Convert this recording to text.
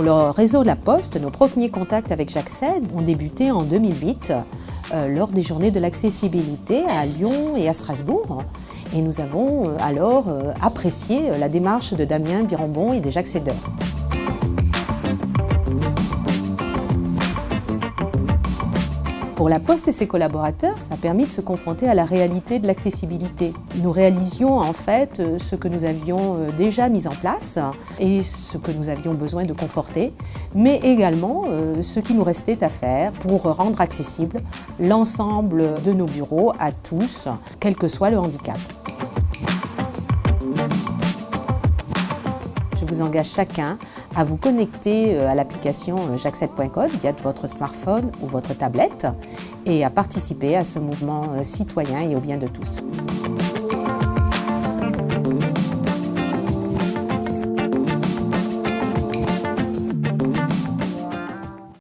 Le réseau La Poste, nos premiers contacts avec j'accède ont débuté en 2008 euh, lors des journées de l'accessibilité à Lyon et à Strasbourg. Et nous avons euh, alors euh, apprécié la démarche de Damien Birambon et des J'accédeurs. Pour la Poste et ses collaborateurs, ça a permis de se confronter à la réalité de l'accessibilité. Nous réalisions en fait euh, ce que nous avions euh, déjà mis en place et ce que nous avions besoin de conforter, mais également euh, ce qui nous restait à faire pour rendre accessible l'ensemble de nos bureaux à tous, quel que soit le handicap. Vous engage chacun à vous connecter euh, à l'application euh, j'accède.code via votre smartphone ou votre tablette et à participer à ce mouvement euh, citoyen et au bien de tous.